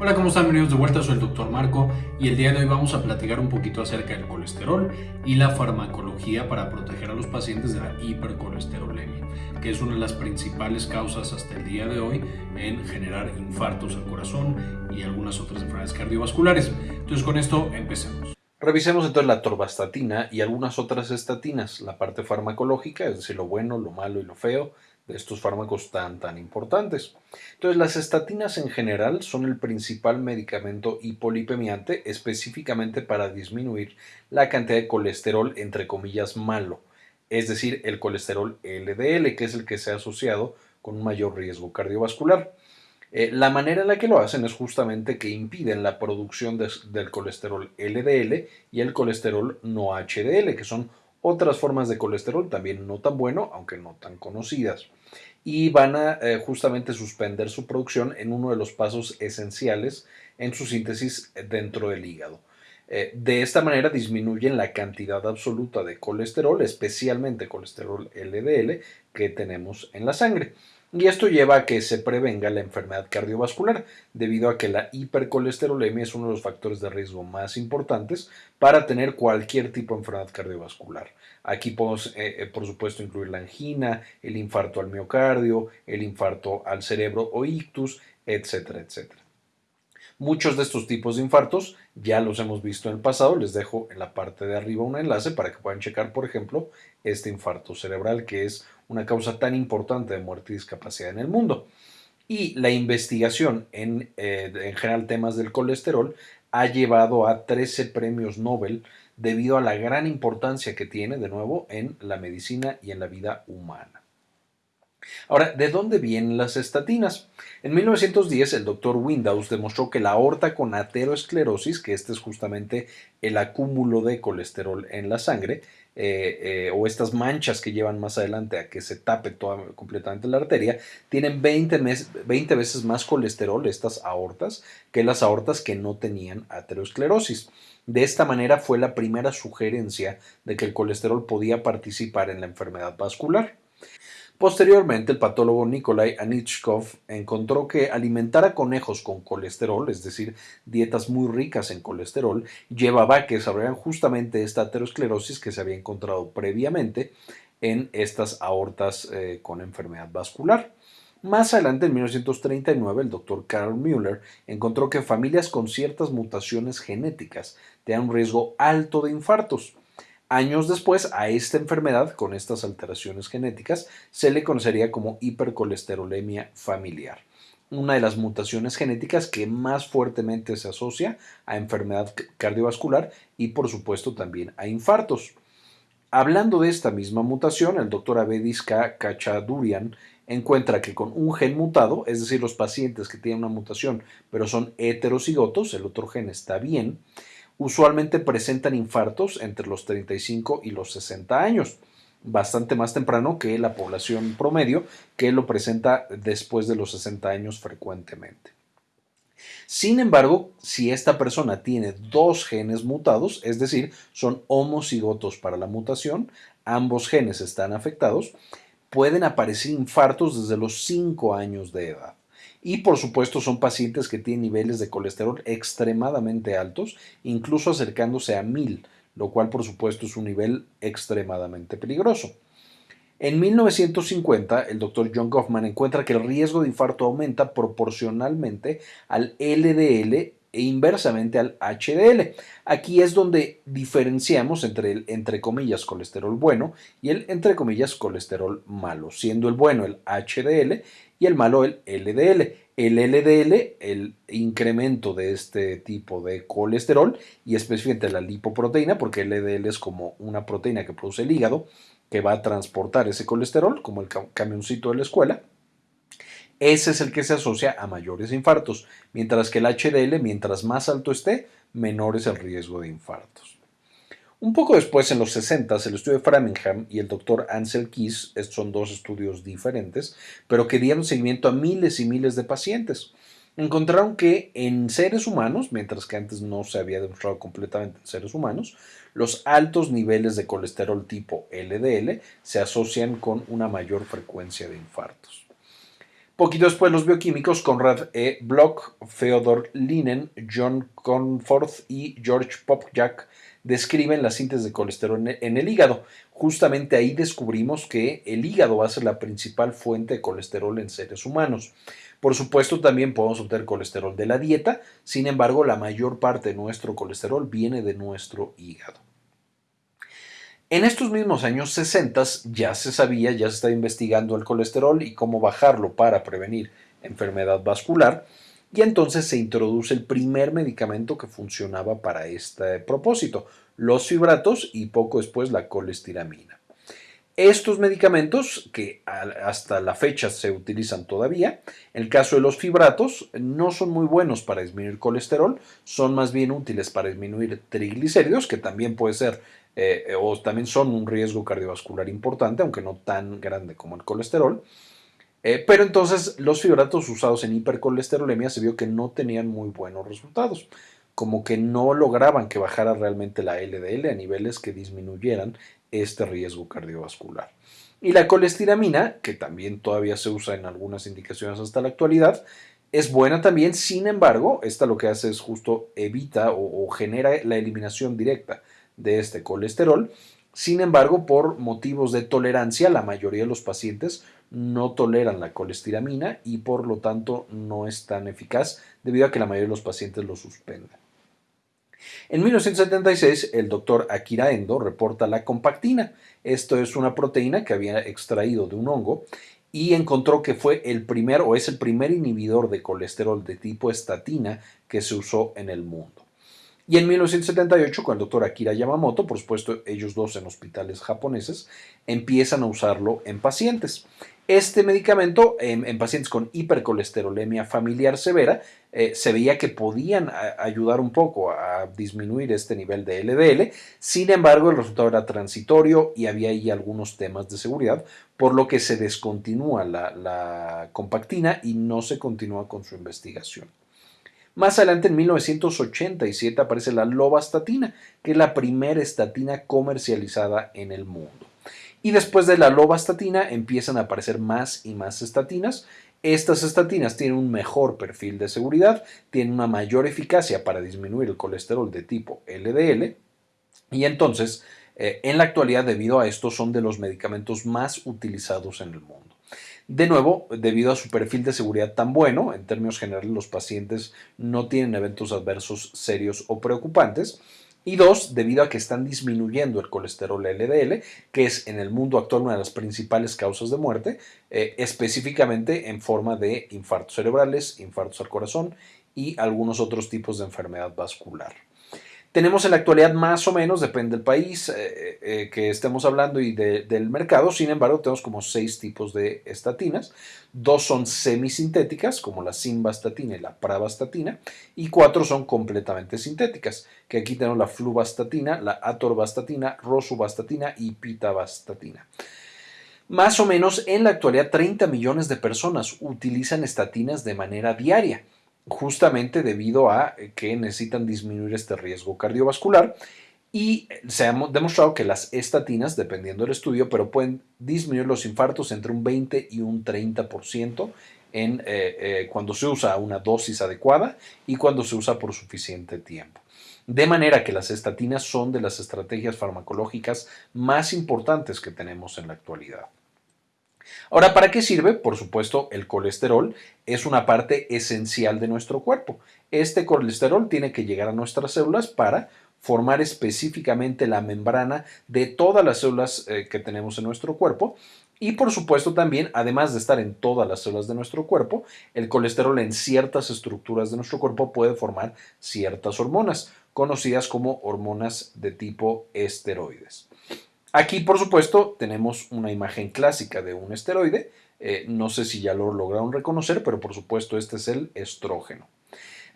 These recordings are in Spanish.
Hola, ¿cómo están? Bienvenidos de vuelta, soy el doctor Marco y el día de hoy vamos a platicar un poquito acerca del colesterol y la farmacología para proteger a los pacientes de la hipercolesterolemia, que es una de las principales causas hasta el día de hoy en generar infartos al corazón y algunas otras enfermedades cardiovasculares. Entonces con esto empecemos. Revisemos entonces la torvastatina y algunas otras estatinas, la parte farmacológica, es decir, lo bueno, lo malo y lo feo, estos fármacos tan tan importantes. Entonces las estatinas en general son el principal medicamento hipolipemiante específicamente para disminuir la cantidad de colesterol entre comillas malo, es decir, el colesterol LDL, que es el que se ha asociado con un mayor riesgo cardiovascular. Eh, la manera en la que lo hacen es justamente que impiden la producción del colesterol LDL y el colesterol no HDL, que son otras formas de colesterol también no tan bueno, aunque no tan conocidas. Y van a eh, justamente suspender su producción en uno de los pasos esenciales en su síntesis dentro del hígado. Eh, de esta manera disminuyen la cantidad absoluta de colesterol, especialmente colesterol LDL, que tenemos en la sangre. Y esto lleva a que se prevenga la enfermedad cardiovascular, debido a que la hipercolesterolemia es uno de los factores de riesgo más importantes para tener cualquier tipo de enfermedad cardiovascular. Aquí podemos, eh, eh, por supuesto, incluir la angina, el infarto al miocardio, el infarto al cerebro o ictus, etcétera, etcétera. Muchos de estos tipos de infartos ya los hemos visto en el pasado. Les dejo en la parte de arriba un enlace para que puedan checar, por ejemplo, este infarto cerebral, que es una causa tan importante de muerte y discapacidad en el mundo. Y la investigación en, eh, en general temas del colesterol ha llevado a 13 premios Nobel debido a la gran importancia que tiene, de nuevo, en la medicina y en la vida humana. Ahora, ¿de dónde vienen las estatinas? En 1910 el doctor Windows demostró que la aorta con ateroesclerosis, que este es justamente el acúmulo de colesterol en la sangre, eh, eh, o estas manchas que llevan más adelante a que se tape completamente la arteria, tienen 20, 20 veces más colesterol, estas aortas, que las aortas que no tenían ateroesclerosis. De esta manera fue la primera sugerencia de que el colesterol podía participar en la enfermedad vascular. Posteriormente, el patólogo Nikolai Anichkov encontró que alimentar a conejos con colesterol, es decir, dietas muy ricas en colesterol, llevaba a que desarrollaran justamente esta aterosclerosis que se había encontrado previamente en estas aortas eh, con enfermedad vascular. Más adelante, en 1939, el doctor Carl Müller encontró que familias con ciertas mutaciones genéticas tenían un riesgo alto de infartos. Años después, a esta enfermedad, con estas alteraciones genéticas, se le conocería como hipercolesterolemia familiar, una de las mutaciones genéticas que más fuertemente se asocia a enfermedad cardiovascular y por supuesto también a infartos. Hablando de esta misma mutación, el doctor Abedis K. Kachadurian encuentra que con un gen mutado, es decir, los pacientes que tienen una mutación pero son heterocigotos, el otro gen está bien, usualmente presentan infartos entre los 35 y los 60 años, bastante más temprano que la población promedio, que lo presenta después de los 60 años frecuentemente. Sin embargo, si esta persona tiene dos genes mutados, es decir, son homocigotos para la mutación, ambos genes están afectados, pueden aparecer infartos desde los 5 años de edad. Y por supuesto son pacientes que tienen niveles de colesterol extremadamente altos, incluso acercándose a 1000, lo cual por supuesto es un nivel extremadamente peligroso. En 1950, el doctor John Goffman encuentra que el riesgo de infarto aumenta proporcionalmente al LDL e inversamente al HDL. Aquí es donde diferenciamos entre el entre comillas colesterol bueno y el entre comillas colesterol malo, siendo el bueno el HDL y el malo el LDL. El LDL, el incremento de este tipo de colesterol y específicamente la lipoproteína, porque el LDL es como una proteína que produce el hígado que va a transportar ese colesterol, como el camioncito de la escuela ese es el que se asocia a mayores infartos, mientras que el HDL, mientras más alto esté, menor es el riesgo de infartos. Un poco después, en los 60, el estudio de Framingham y el doctor Ansel Keys, estos son dos estudios diferentes, pero que dieron seguimiento a miles y miles de pacientes. Encontraron que en seres humanos, mientras que antes no se había demostrado completamente en seres humanos, los altos niveles de colesterol tipo LDL se asocian con una mayor frecuencia de infartos. Poquito después los bioquímicos Conrad E. Bloch, Feodor Linen, John Conforth y George Popjak describen la síntesis de colesterol en el hígado. Justamente ahí descubrimos que el hígado va a ser la principal fuente de colesterol en seres humanos. Por supuesto, también podemos obtener colesterol de la dieta, sin embargo, la mayor parte de nuestro colesterol viene de nuestro hígado. En estos mismos años 60 ya se sabía, ya se estaba investigando el colesterol y cómo bajarlo para prevenir enfermedad vascular, y entonces se introduce el primer medicamento que funcionaba para este propósito, los fibratos y poco después la colestiramina. Estos medicamentos, que hasta la fecha se utilizan todavía, en el caso de los fibratos, no son muy buenos para disminuir colesterol, son más bien útiles para disminuir triglicéridos, que también puede ser eh, o también son un riesgo cardiovascular importante, aunque no tan grande como el colesterol. Eh, pero entonces los fibratos usados en hipercolesterolemia se vio que no tenían muy buenos resultados, como que no lograban que bajara realmente la LDL a niveles que disminuyeran este riesgo cardiovascular. Y la colestiramina, que también todavía se usa en algunas indicaciones hasta la actualidad, es buena también, sin embargo, esta lo que hace es justo evita o genera la eliminación directa de este colesterol. Sin embargo, por motivos de tolerancia, la mayoría de los pacientes no toleran la colestiramina y por lo tanto no es tan eficaz debido a que la mayoría de los pacientes lo suspenden. En 1976, el doctor Akira Endo reporta la compactina. Esto es una proteína que había extraído de un hongo y encontró que fue el primer o es el primer inhibidor de colesterol de tipo estatina que se usó en el mundo. Y en 1978, con el doctor Akira Yamamoto, por supuesto ellos dos en hospitales japoneses, empiezan a usarlo en pacientes. Este medicamento en, pacientes con hipercolesterolemia familiar severa eh, se veía que podían ayudar un poco a disminuir este nivel de LDL, sin embargo el resultado era transitorio y había ahí algunos temas de seguridad, por lo que se descontinúa la compactina y no se continúa con su investigación. Más adelante, en 1987, aparece la lovastatina, que es la primera estatina comercializada en el mundo. Y después de la lovastatina empiezan a aparecer más y más estatinas. Estas estatinas tienen un mejor perfil de seguridad, tienen una mayor eficacia para disminuir el colesterol de tipo LDL y entonces eh, en la actualidad debido a esto son de los medicamentos más utilizados en el mundo. De nuevo, debido a su perfil de seguridad tan bueno, en términos generales los pacientes no tienen eventos adversos serios o preocupantes. Y dos, debido a que están disminuyendo el colesterol LDL, que es en el mundo actual una de las principales causas de muerte, eh, específicamente en forma de infartos cerebrales, infartos al corazón y algunos otros tipos de enfermedad vascular. Tenemos en la actualidad más o menos, depende del país eh, eh, que estemos hablando y del mercado, sin embargo tenemos como seis tipos de estatinas. Dos son semisintéticas, como la simvastatina y la pravastatina, y cuatro son completamente sintéticas, que aquí tenemos la fluvastatina, la atorvastatina, rosuvastatina y pitavastatina. Más o menos en la actualidad 30 millones de personas utilizan estatinas de manera diaria justamente debido a que necesitan disminuir este riesgo cardiovascular y se ha demostrado que las estatinas, dependiendo del estudio, pero pueden disminuir los infartos entre un 20 y un 30% en, eh, eh, cuando se usa una dosis adecuada y cuando se usa por suficiente tiempo. De manera que las estatinas son de las estrategias farmacológicas más importantes que tenemos en la actualidad. Ahora, ¿para qué sirve? Por supuesto, el colesterol es una parte esencial de nuestro cuerpo. Este colesterol tiene que llegar a nuestras células para formar específicamente la membrana de todas las células eh, que tenemos en nuestro cuerpo. Y por supuesto también, además de estar en todas las células de nuestro cuerpo, el colesterol en ciertas estructuras de nuestro cuerpo puede formar ciertas hormonas, conocidas como hormonas de tipo esteroides. Aquí, por supuesto, tenemos una imagen clásica de un esteroide. Eh, no sé si ya lo lograron reconocer, pero por supuesto este es el estrógeno.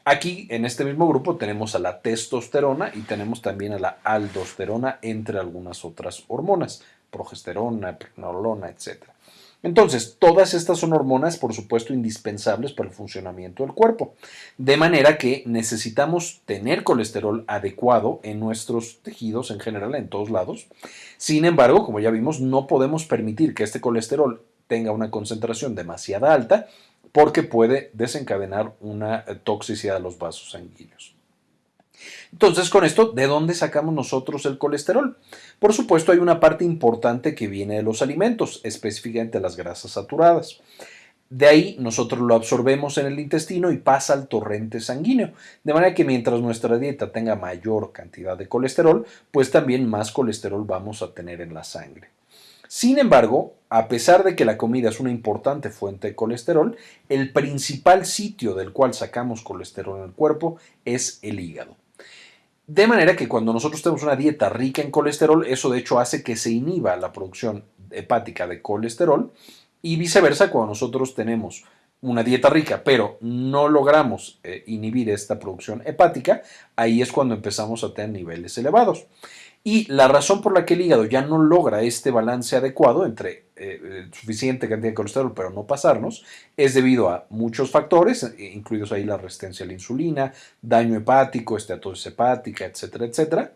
Aquí, en este mismo grupo, tenemos a la testosterona y tenemos también a la aldosterona, entre algunas otras hormonas, progesterona, pregnenolona, etc. Entonces, todas estas son hormonas, por supuesto, indispensables para el funcionamiento del cuerpo. De manera que necesitamos tener colesterol adecuado en nuestros tejidos en general, en todos lados. Sin embargo, como ya vimos, no podemos permitir que este colesterol tenga una concentración demasiado alta porque puede desencadenar una toxicidad de los vasos sanguíneos. Entonces, con esto, ¿de dónde sacamos nosotros el colesterol? Por supuesto, hay una parte importante que viene de los alimentos, específicamente las grasas saturadas. De ahí nosotros lo absorbemos en el intestino y pasa al torrente sanguíneo. De manera que mientras nuestra dieta tenga mayor cantidad de colesterol, pues también más colesterol vamos a tener en la sangre. Sin embargo, a pesar de que la comida es una importante fuente de colesterol, el principal sitio del cual sacamos colesterol en el cuerpo es el hígado. De manera que cuando nosotros tenemos una dieta rica en colesterol, eso de hecho hace que se inhiba la producción hepática de colesterol y viceversa cuando nosotros tenemos una dieta rica, pero no logramos eh, inhibir esta producción hepática, ahí es cuando empezamos a tener niveles elevados. Y la razón por la que el hígado ya no logra este balance adecuado entre eh, eh, suficiente cantidad de colesterol, pero no pasarnos, es debido a muchos factores, eh, incluidos ahí la resistencia a la insulina, daño hepático, esteatosis hepática, etcétera, etcétera.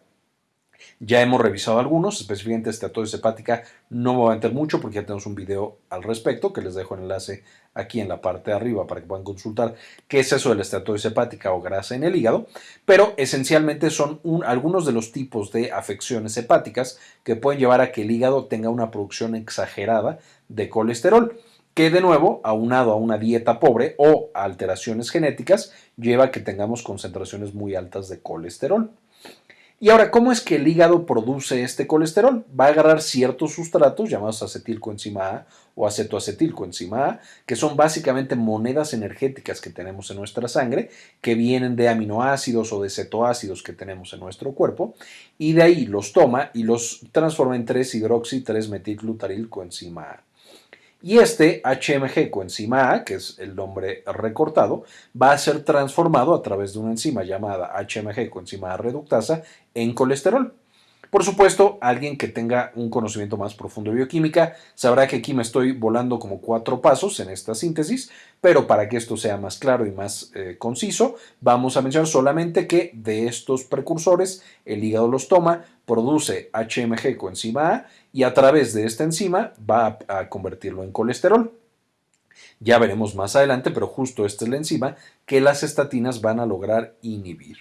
Ya hemos revisado algunos, específicamente esteatosis hepática, no me voy a meter mucho porque ya tenemos un video al respecto que les dejo el enlace aquí en la parte de arriba para que puedan consultar qué es eso de la esteatosis hepática o grasa en el hígado, pero esencialmente son algunos de los tipos de afecciones hepáticas que pueden llevar a que el hígado tenga una producción exagerada de colesterol que de nuevo, aunado a una dieta pobre o alteraciones genéticas, lleva a que tengamos concentraciones muy altas de colesterol. Y ahora, ¿cómo es que el hígado produce este colesterol? Va a agarrar ciertos sustratos llamados acetilcoenzima A o acetoacetilcoenzima A, que son básicamente monedas energéticas que tenemos en nuestra sangre, que vienen de aminoácidos o de cetoácidos que tenemos en nuestro cuerpo, y de ahí los toma y los transforma en 3-hidroxi 3-metilglutarilcoenzima A. Y este HMG coenzima A, que es el nombre recortado, va a ser transformado a través de una enzima llamada HMG coenzima A reductasa en colesterol. Por supuesto, alguien que tenga un conocimiento más profundo de bioquímica sabrá que aquí me estoy volando como cuatro pasos en esta síntesis, pero para que esto sea más claro y más eh, conciso, vamos a mencionar solamente que de estos precursores el hígado los toma, produce HMG coenzima A y a través de esta enzima va a, convertirlo en colesterol. Ya veremos más adelante, pero justo esta es la enzima que las estatinas van a lograr inhibir.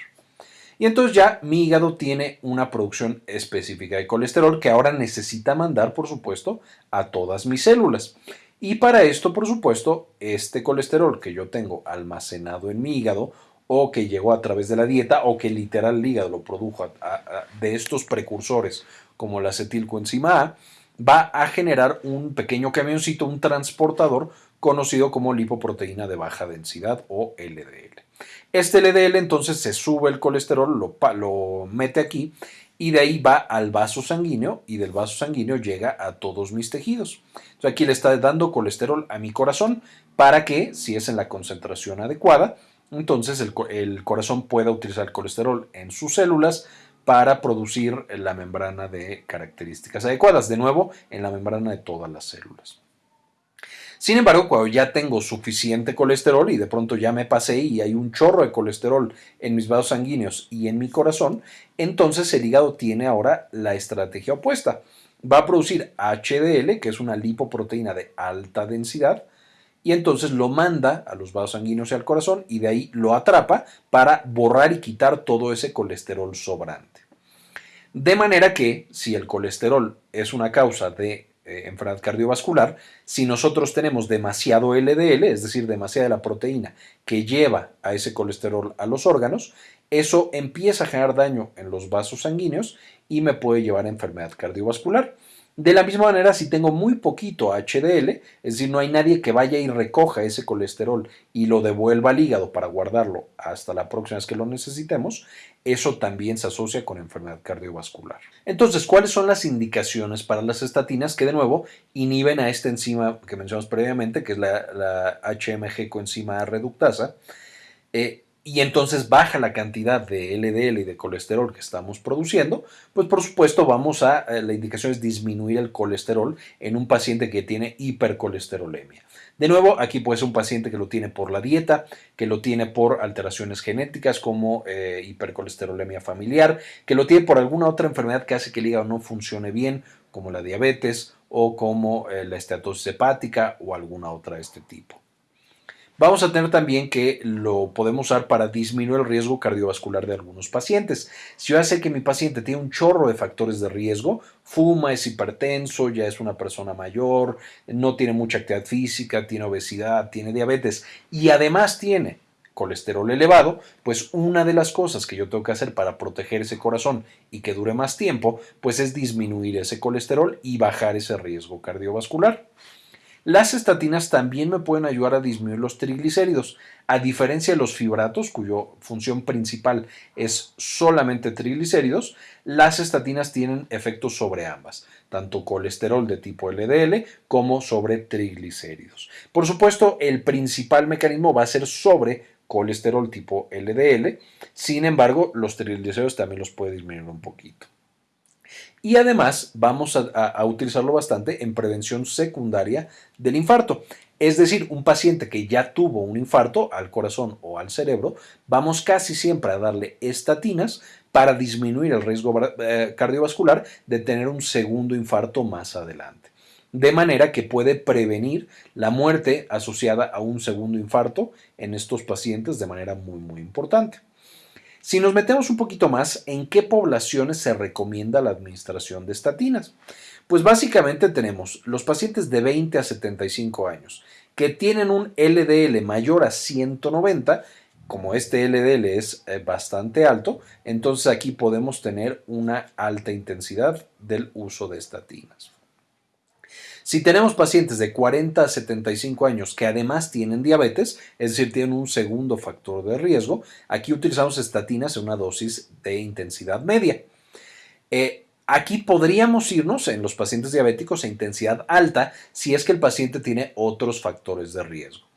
Y entonces ya mi hígado tiene una producción específica de colesterol que ahora necesita mandar, por supuesto, a todas mis células. Y para esto, por supuesto, este colesterol que yo tengo almacenado en mi hígado o que llegó a través de la dieta o que literal el hígado lo produjo de estos precursores como la acetilcoenzima A, va a generar un pequeño camioncito, un transportador conocido como lipoproteína de baja densidad o LDL. Este LDL entonces se sube el colesterol, lo, mete aquí y de ahí va al vaso sanguíneo y del vaso sanguíneo llega a todos mis tejidos. Aquí le está dando colesterol a mi corazón para que, si es en la concentración adecuada, entonces el, corazón pueda utilizar colesterol en sus células para producir la membrana de características adecuadas, de nuevo, en la membrana de todas las células. Sin embargo, cuando ya tengo suficiente colesterol y de pronto ya me pasé y hay un chorro de colesterol en mis vasos sanguíneos y en mi corazón, entonces el hígado tiene ahora la estrategia opuesta. Va a producir HDL, que es una lipoproteína de alta densidad, y entonces lo manda a los vasos sanguíneos y al corazón y de ahí lo atrapa para borrar y quitar todo ese colesterol sobrante. De manera que si el colesterol es una causa de eh, enfermedad cardiovascular, si nosotros tenemos demasiado LDL, es decir, demasiada de la proteína que lleva a ese colesterol a los órganos, eso empieza a generar daño en los vasos sanguíneos y me puede llevar a enfermedad cardiovascular. De la misma manera, si tengo muy poquito HDL, es decir, no hay nadie que vaya y recoja ese colesterol y lo devuelva al hígado para guardarlo hasta la próxima vez que lo necesitemos, eso también se asocia con enfermedad cardiovascular. Entonces, ¿cuáles son las indicaciones para las estatinas que de nuevo inhiben a esta enzima que mencionamos previamente, que es la, HMG coenzima reductasa? Eh, y entonces baja la cantidad de LDL y de colesterol que estamos produciendo, pues por supuesto vamos a, eh, la indicación es disminuir el colesterol en un paciente que tiene hipercolesterolemia. De nuevo, aquí puede ser un paciente que lo tiene por la dieta, que lo tiene por alteraciones genéticas como eh, hipercolesterolemia familiar, que lo tiene por alguna otra enfermedad que hace que el hígado no funcione bien, como la diabetes o como eh, la esteatosis hepática o alguna otra de este tipo. Vamos a tener también que lo podemos usar para disminuir el riesgo cardiovascular de algunos pacientes. Si yo sé que mi paciente tiene un chorro de factores de riesgo, fuma, es hipertenso, ya es una persona mayor, no tiene mucha actividad física, tiene obesidad, tiene diabetes y además tiene colesterol elevado, pues una de las cosas que yo tengo que hacer para proteger ese corazón y que dure más tiempo, pues es disminuir ese colesterol y bajar ese riesgo cardiovascular. Las estatinas también me pueden ayudar a disminuir los triglicéridos. A diferencia de los fibratos, cuya función principal es solamente triglicéridos, las estatinas tienen efectos sobre ambas, tanto colesterol de tipo LDL como sobre triglicéridos. Por supuesto, el principal mecanismo va a ser sobre colesterol tipo LDL, sin embargo, los triglicéridos también los puede disminuir un poquito. Y además vamos a, utilizarlo bastante en prevención secundaria del infarto. Es decir, un paciente que ya tuvo un infarto al corazón o al cerebro, vamos casi siempre a darle estatinas para disminuir el riesgo eh, cardiovascular de tener un segundo infarto más adelante. De manera que puede prevenir la muerte asociada a un segundo infarto en estos pacientes de manera muy, muy importante. Si nos metemos un poquito más, ¿en qué poblaciones se recomienda la administración de estatinas? Pues básicamente tenemos los pacientes de 20 a 75 años que tienen un LDL mayor a 190, como este LDL es eh, bastante alto, entonces aquí podemos tener una alta intensidad del uso de estatinas. Si tenemos pacientes de 40 a 75 años que además tienen diabetes, es decir, tienen un segundo factor de riesgo, aquí utilizamos estatinas en una dosis de intensidad media. Eh, aquí podríamos irnos en los pacientes diabéticos a intensidad alta si es que el paciente tiene otros factores de riesgo.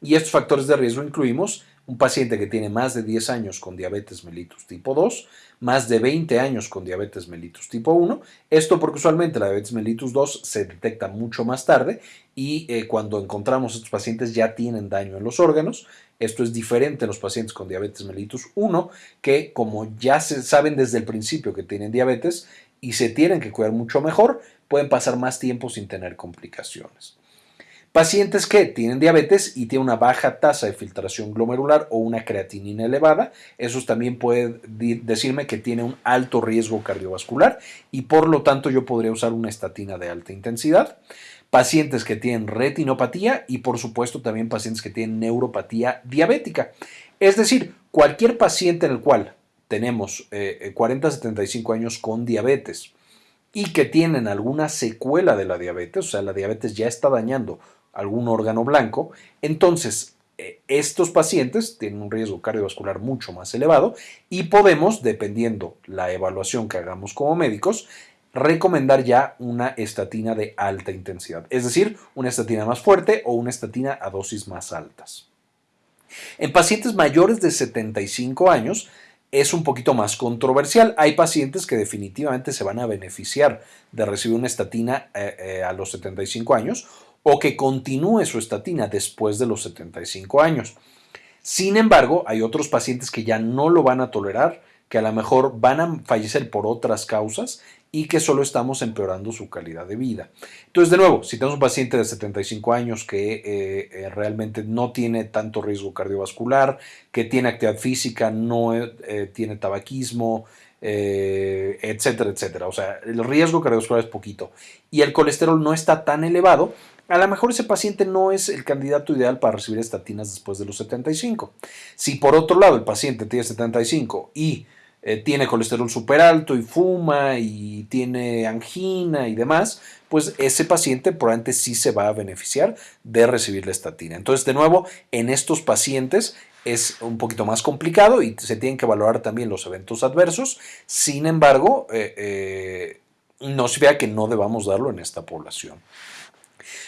Y estos factores de riesgo incluimos un paciente que tiene más de 10 años con diabetes mellitus tipo 2, más de 20 años con diabetes mellitus tipo 1. Esto porque usualmente la diabetes mellitus 2 se detecta mucho más tarde y eh, cuando encontramos estos pacientes ya tienen daño en los órganos. Esto es diferente en los pacientes con diabetes mellitus 1 que como ya se saben desde el principio que tienen diabetes y se tienen que cuidar mucho mejor, pueden pasar más tiempo sin tener complicaciones. Pacientes que tienen diabetes y tienen una baja tasa de filtración glomerular o una creatinina elevada, esos también pueden decirme que tiene un alto riesgo cardiovascular y por lo tanto yo podría usar una estatina de alta intensidad. Pacientes que tienen retinopatía y por supuesto también pacientes que tienen neuropatía diabética. Es decir, cualquier paciente en el cual tenemos 40 a 75 años con diabetes y que tienen alguna secuela de la diabetes, o sea, la diabetes ya está dañando algún órgano blanco, entonces eh, estos pacientes tienen un riesgo cardiovascular mucho más elevado y podemos, dependiendo la evaluación que hagamos como médicos, recomendar ya una estatina de alta intensidad, es decir, una estatina más fuerte o una estatina a dosis más altas. En pacientes mayores de 75 años es un poquito más controversial. Hay pacientes que definitivamente se van a beneficiar de recibir una estatina eh, eh, a los 75 años o que continúe su estatina después de los 75 años. Sin embargo, hay otros pacientes que ya no lo van a tolerar, que a lo mejor van a fallecer por otras causas y que solo estamos empeorando su calidad de vida. Entonces, de nuevo, si tenemos un paciente de 75 años que eh, eh, realmente no tiene tanto riesgo cardiovascular, que tiene actividad física, no eh, tiene tabaquismo, etcétera, etcétera. O sea, el riesgo cardiovascular es poquito y el colesterol no está tan elevado, a lo mejor ese paciente no es el candidato ideal para recibir estatinas después de los 75. Si por otro lado el paciente tiene 75 y eh, tiene colesterol súper alto y fuma y tiene angina y demás, pues ese paciente probablemente sí se va a beneficiar de recibir la estatina. Entonces, de nuevo, en estos pacientes es un poquito más complicado y se tienen que valorar también los eventos adversos. Sin embargo, eh, eh, no se vea que no debamos darlo en esta población.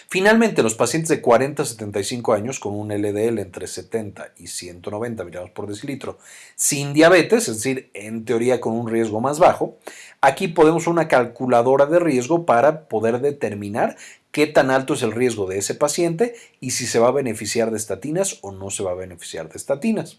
Finalmente, los pacientes de 40 a 75 años con un LDL entre 70 y 190 miligramos por decilitro sin diabetes, es decir, en teoría con un riesgo más bajo, aquí podemos una calculadora de riesgo para poder determinar qué tan alto es el riesgo de ese paciente y si se va a beneficiar de estatinas o no se va a beneficiar de estatinas.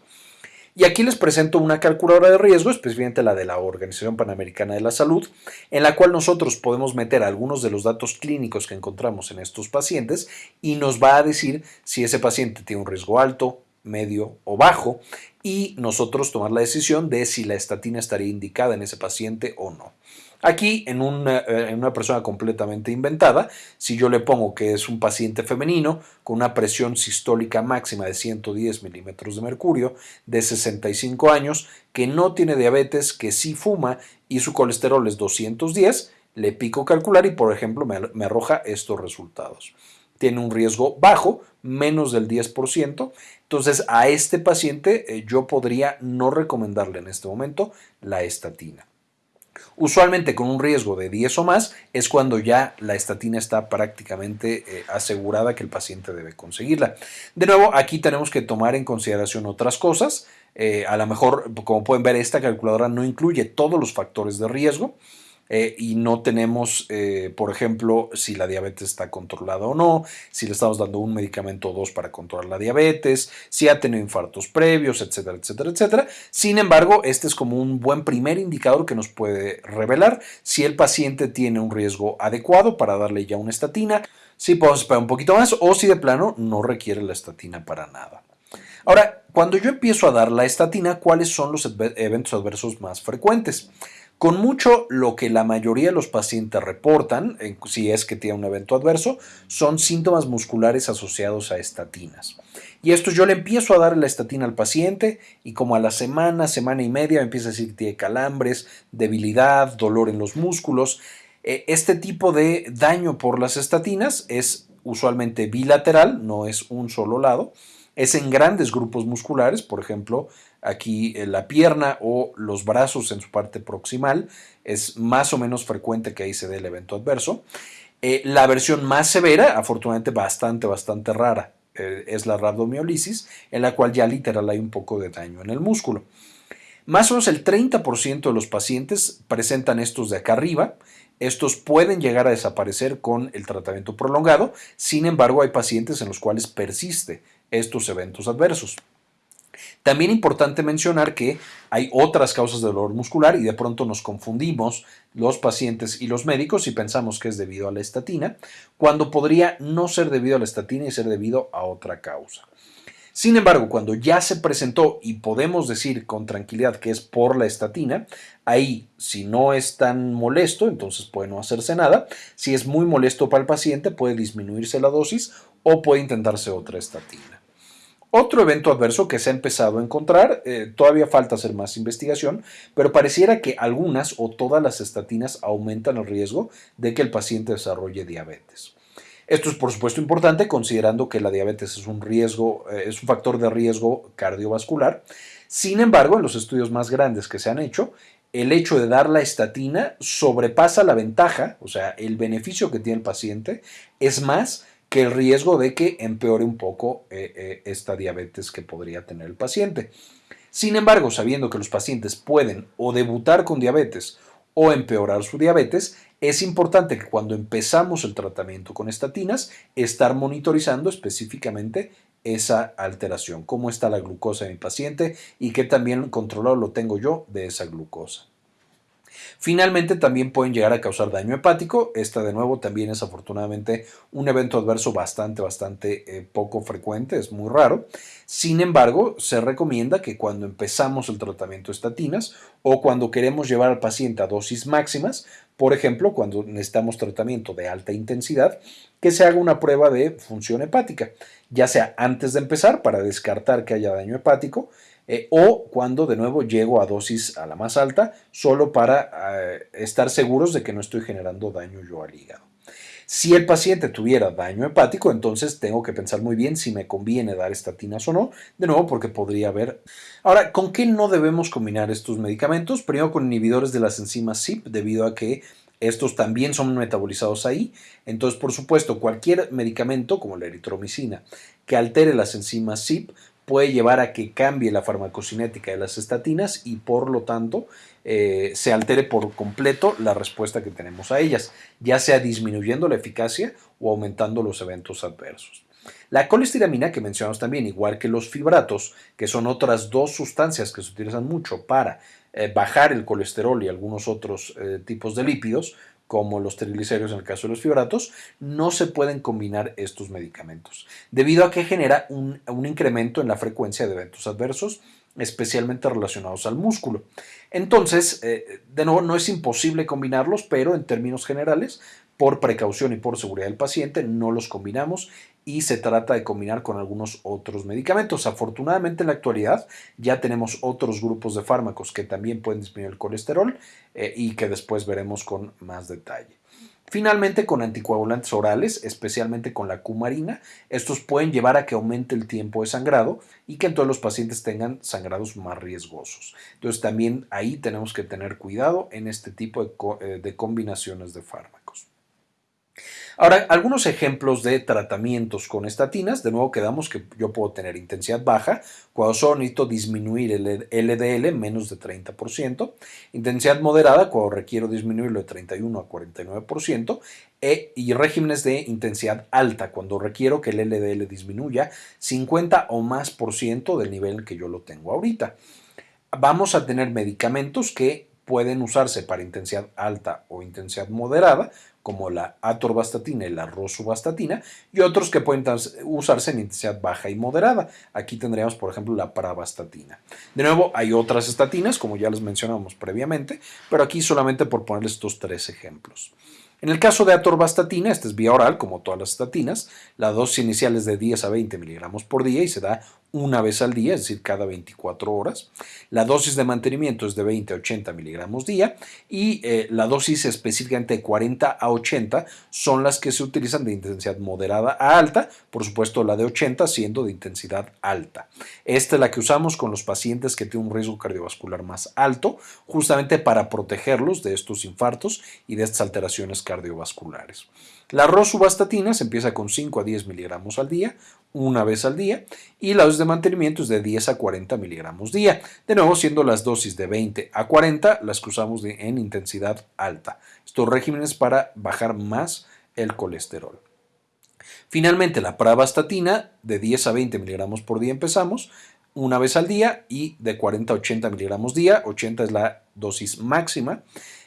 Y aquí les presento una calculadora de riesgo, especialmente la de la Organización Panamericana de la Salud, en la cual nosotros podemos meter algunos de los datos clínicos que encontramos en estos pacientes y nos va a decir si ese paciente tiene un riesgo alto, medio o bajo y nosotros tomar la decisión de si la estatina estaría indicada en ese paciente o no. Aquí, en una, eh, en una, persona completamente inventada, si yo le pongo que es un paciente femenino con una presión sistólica máxima de 110 milímetros de mercurio, de 65 años, que no tiene diabetes, que sí fuma y su colesterol es 210, le pico calcular y, por ejemplo, me, me arroja estos resultados. Tiene un riesgo bajo, menos del 10%. Entonces, a este paciente eh, yo podría no recomendarle en este momento la estatina. Usualmente con un riesgo de 10 o más es cuando ya la estatina está prácticamente eh, asegurada que el paciente debe conseguirla. De nuevo, aquí tenemos que tomar en consideración otras cosas. Eh, a lo mejor, como pueden ver, esta calculadora no incluye todos los factores de riesgo. Eh, y no tenemos, eh, por ejemplo, si la diabetes está controlada o no, si le estamos dando un medicamento o dos para controlar la diabetes, si ha tenido infartos previos, etcétera, etcétera, etcétera. Sin embargo, este es como un buen primer indicador que nos puede revelar si el paciente tiene un riesgo adecuado para darle ya una estatina, si podemos esperar un poquito más o si de plano no requiere la estatina para nada. Ahora, cuando yo empiezo a dar la estatina, ¿cuáles son los eventos adversos más frecuentes? Con mucho lo que la mayoría de los pacientes reportan, si es que tiene un evento adverso, son síntomas musculares asociados a estatinas. Y esto yo le empiezo a dar la estatina al paciente y como a la semana, semana y media me empieza a decir que tiene calambres, debilidad, dolor en los músculos. Eh, este tipo de daño por las estatinas es usualmente bilateral, no es un solo lado. Es en grandes grupos musculares, por ejemplo, aquí en la pierna o los brazos en su parte proximal. Es más o menos frecuente que ahí se dé el evento adverso. Eh, la versión más severa, afortunadamente bastante, bastante rara, eh, es la rabdomiolisis, en la cual ya literal hay un poco de daño en el músculo. Más o menos el 30% de los pacientes presentan estos de acá arriba. Estos pueden llegar a desaparecer con el tratamiento prolongado, sin embargo hay pacientes en los cuales persiste estos eventos adversos. También importante mencionar que hay otras causas de dolor muscular y de pronto nos confundimos los pacientes y los médicos y pensamos que es debido a la estatina, cuando podría no ser debido a la estatina y ser debido a otra causa. Sin embargo, cuando ya se presentó y podemos decir con tranquilidad que es por la estatina, ahí si no es tan molesto, entonces puede no hacerse nada. Si es muy molesto para el paciente, puede disminuirse la dosis o puede intentarse otra estatina. Otro evento adverso que se ha empezado a encontrar, eh, todavía falta hacer más investigación, pero pareciera que algunas o todas las estatinas aumentan el riesgo de que el paciente desarrolle diabetes. Esto es por supuesto importante considerando que la diabetes es un riesgo, eh, es un factor de riesgo cardiovascular. Sin embargo, en los estudios más grandes que se han hecho, el hecho de dar la estatina sobrepasa la ventaja, o sea, el beneficio que tiene el paciente es más que el riesgo de que empeore un poco eh, eh, esta diabetes que podría tener el paciente. Sin embargo, sabiendo que los pacientes pueden o debutar con diabetes o empeorar su diabetes, es importante que cuando empezamos el tratamiento con estatinas, estar monitorizando específicamente esa alteración, cómo está la glucosa de mi paciente y qué también controlado lo tengo yo de esa glucosa. Finalmente también pueden llegar a causar daño hepático. Esta de nuevo también es afortunadamente un evento adverso bastante, bastante eh, poco frecuente, es muy raro. Sin embargo, se recomienda que cuando empezamos el tratamiento de estatinas o cuando queremos llevar al paciente a dosis máximas, por ejemplo, cuando necesitamos tratamiento de alta intensidad, que se haga una prueba de función hepática, ya sea antes de empezar para descartar que haya daño hepático, eh, o cuando de nuevo llego a dosis a la más alta, solo para eh, estar seguros de que no estoy generando daño yo al hígado. Si el paciente tuviera daño hepático, entonces tengo que pensar muy bien si me conviene dar estatinas o no, de nuevo porque podría haber... Ahora, ¿con qué no debemos combinar estos medicamentos? Primero con inhibidores de las enzimas CYP, debido a que estos también son metabolizados ahí. Entonces, por supuesto, cualquier medicamento como la eritromicina que altere las enzimas CYP puede llevar a que cambie la farmacocinética de las estatinas y por lo tanto eh, se altere por completo la respuesta que tenemos a ellas, ya sea disminuyendo la eficacia o aumentando los eventos adversos. La colestiramina, que mencionamos también, igual que los fibratos, que son otras dos sustancias que se utilizan mucho para eh, bajar el colesterol y algunos otros eh, tipos de lípidos, como los triglicéridos en el caso de los fibratos, no se pueden combinar estos medicamentos, debido a que genera un, incremento en la frecuencia de eventos adversos, especialmente relacionados al músculo. Entonces, eh, de nuevo, no es imposible combinarlos, pero en términos generales, por precaución y por seguridad del paciente, no los combinamos y se trata de combinar con algunos otros medicamentos. Afortunadamente en la actualidad ya tenemos otros grupos de fármacos que también pueden disminuir el colesterol eh, y que después veremos con más detalle. Finalmente, con anticoagulantes orales, especialmente con la cumarina, estos pueden llevar a que aumente el tiempo de sangrado y que entonces los pacientes tengan sangrados más riesgosos. Entonces, también ahí tenemos que tener cuidado en este tipo de eh, combinaciones de fármacos. Ahora, algunos ejemplos de tratamientos con estatinas, de nuevo quedamos que yo puedo tener intensidad baja, cuando solo necesito disminuir el LDL menos de 30%, intensidad moderada, cuando requiero disminuirlo de 31 a 49%, e, y regímenes de intensidad alta, cuando requiero que el LDL disminuya 50 o más por ciento del nivel que yo lo tengo ahorita. Vamos a tener medicamentos que pueden usarse para intensidad alta o intensidad moderada, como la atorvastatina y la rosuvastatina, y otros que pueden usarse en intensidad baja y moderada. Aquí tendríamos, por ejemplo, la pravastatina. De nuevo, hay otras estatinas, como ya les mencionamos previamente, pero aquí solamente por ponerles estos tres ejemplos. En el caso de atorvastatina, esta es vía oral, como todas las estatinas, la dosis inicial es de 10 a 20 miligramos por día y se da una vez al día, es decir, cada 24 horas. La dosis de mantenimiento es de 20 a 80 miligramos día y eh, la dosis específicamente de 40 a 80 son las que se utilizan de intensidad moderada a alta, por supuesto la de 80 siendo de intensidad alta. Esta es la que usamos con los pacientes que tienen un riesgo cardiovascular más alto, justamente para protegerlos de estos infartos y de estas alteraciones cardiovasculares. La rosuvastatina se empieza con 5 a 10 miligramos al día, una vez al día, y la dosis de mantenimiento es de 10 a 40 miligramos día. De nuevo, siendo las dosis de 20 a 40 las que usamos en intensidad alta. Estos regímenes para bajar más el colesterol. Finalmente, la pravastatina de 10 a 20 miligramos por día empezamos, una vez al día y de 40 a 80 miligramos día. 80 es la dosis máxima.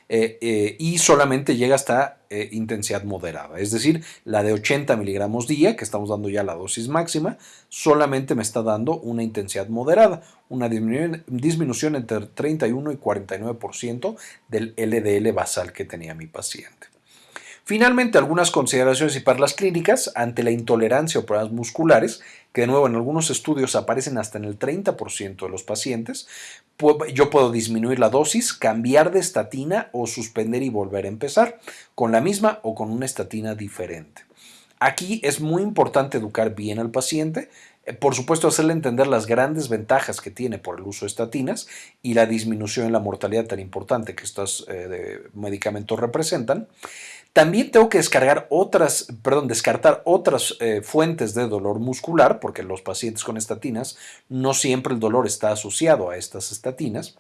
Eh, eh, y solamente llega hasta eh, intensidad moderada, es decir, la de 80 miligramos día, que estamos dando ya la dosis máxima, solamente me está dando una intensidad moderada, una disminución entre 31 y 49% del LDL basal que tenía mi paciente. Finalmente, algunas consideraciones y perlas clínicas ante la intolerancia o problemas musculares, que de nuevo en algunos estudios aparecen hasta en el 30% de los pacientes. Yo puedo disminuir la dosis, cambiar de estatina o suspender y volver a empezar con la misma o con una estatina diferente. Aquí es muy importante educar bien al paciente, eh, por supuesto, hacerle entender las grandes ventajas que tiene por el uso de estatinas y la disminución en la mortalidad tan importante que estos eh, medicamentos representan. También tengo que descartar otras eh, fuentes de dolor muscular, porque los pacientes con estatinas no siempre el dolor está asociado a estas estatinas.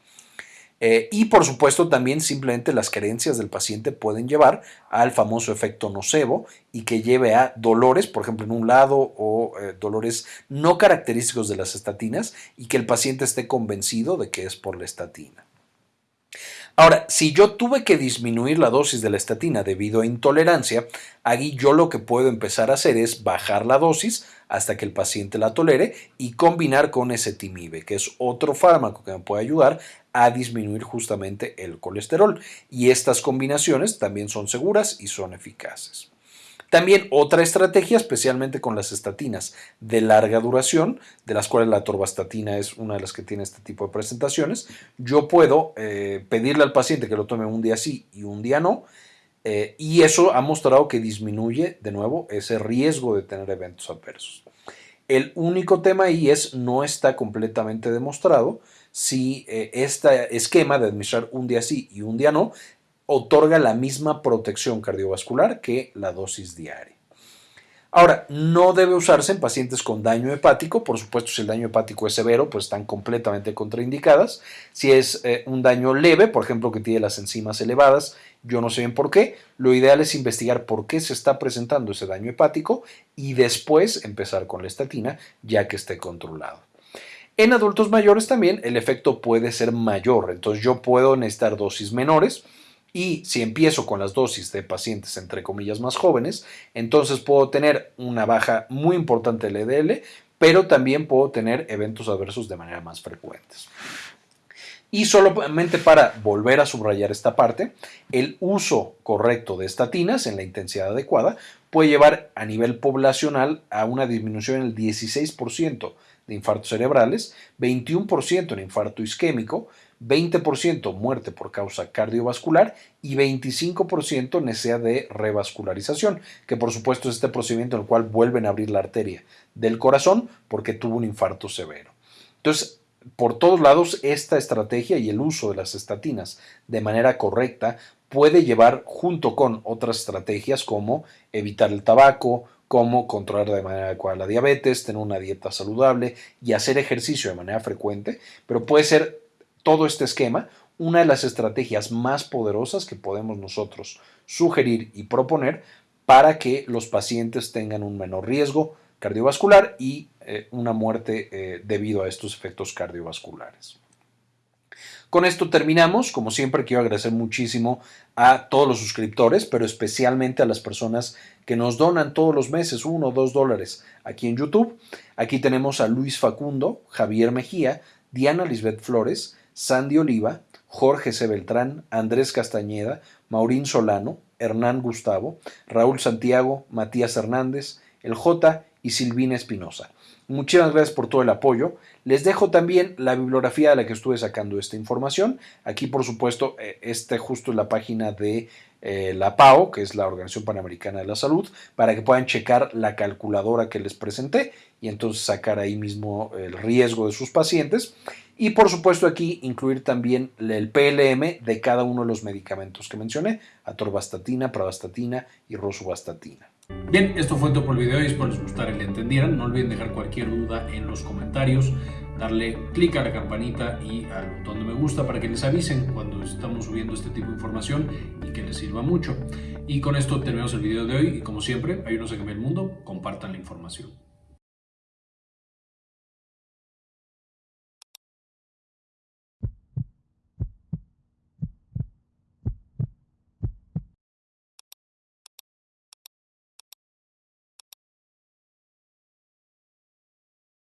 Eh, y por supuesto también simplemente las creencias del paciente pueden llevar al famoso efecto nocebo y que lleve a dolores, por ejemplo, en un lado o eh, dolores no característicos de las estatinas y que el paciente esté convencido de que es por la estatina. Ahora, si yo tuve que disminuir la dosis de la estatina debido a intolerancia, aquí yo lo que puedo empezar a hacer es bajar la dosis hasta que el paciente la tolere y combinar con ezetimibe, que es otro fármaco que me puede ayudar a disminuir justamente el colesterol. Y estas combinaciones también son seguras y son eficaces. También otra estrategia, especialmente con las estatinas de larga duración, de las cuales la torvastatina es una de las que tiene este tipo de presentaciones, yo puedo eh, pedirle al paciente que lo tome un día sí y un día no, eh, y eso ha mostrado que disminuye de nuevo ese riesgo de tener eventos adversos. El único tema ahí es no está completamente demostrado si eh, este esquema de administrar un día sí y un día no otorga la misma protección cardiovascular que la dosis diaria. Ahora, no debe usarse en pacientes con daño hepático, por supuesto si el daño hepático es severo, pues están completamente contraindicadas. Si es eh, un daño leve, por ejemplo, que tiene las enzimas elevadas, yo no sé bien por qué, lo ideal es investigar por qué se está presentando ese daño hepático y después empezar con la estatina ya que esté controlado. En adultos mayores también el efecto puede ser mayor, entonces yo puedo necesitar dosis menores, y si empiezo con las dosis de pacientes entre comillas más jóvenes, entonces puedo tener una baja muy importante del EDL, pero también puedo tener eventos adversos de manera más frecuentes. Y solamente para volver a subrayar esta parte, el uso correcto de estatinas en la intensidad adecuada puede llevar a nivel poblacional a una disminución del 16% de infartos cerebrales, 21% en infarto isquémico, 20% muerte por causa cardiovascular y 25% necesidad de revascularización, que por supuesto es este procedimiento en el cual vuelven a abrir la arteria del corazón porque tuvo un infarto severo. Entonces, por todos lados, esta estrategia y el uso de las estatinas de manera correcta puede llevar junto con otras estrategias como evitar el tabaco, como controlar de manera adecuada la diabetes, tener una dieta saludable y hacer ejercicio de manera frecuente, pero puede ser todo este esquema una de las estrategias más poderosas que podemos nosotros sugerir y proponer para que los pacientes tengan un menor riesgo cardiovascular y eh, una muerte eh, debido a estos efectos cardiovasculares. Con esto terminamos. Como siempre, quiero agradecer muchísimo a todos los suscriptores, pero especialmente a las personas que nos donan todos los meses uno o dos dólares aquí en YouTube. Aquí tenemos a Luis Facundo, Javier Mejía, Diana Lisbeth Flores, Sandy Oliva, Jorge C. Beltrán, Andrés Castañeda, Maurín Solano, Hernán Gustavo, Raúl Santiago, Matías Hernández, el J y Silvina Espinosa. Muchísimas gracias por todo el apoyo. Les dejo también la bibliografía de la que estuve sacando esta información. Aquí, por supuesto, eh, este justo es la página de eh, la PAO, que es la Organización Panamericana de la Salud, para que puedan checar la calculadora que les presenté y entonces sacar ahí mismo el riesgo de sus pacientes. Y por supuesto aquí incluir también el PLM de cada uno de los medicamentos que mencioné, atorvastatina, pravastatina y rosuvastatina. Bien, esto fue todo por el video y espero les gustara y le entendieran. No olviden dejar cualquier duda en los comentarios, darle clic a la campanita y al botón de me gusta para que les avisen cuando estamos subiendo este tipo de información y que les sirva mucho. Y con esto terminamos el video de hoy y como siempre, ayúdenos a cambiar el mundo, compartan la información.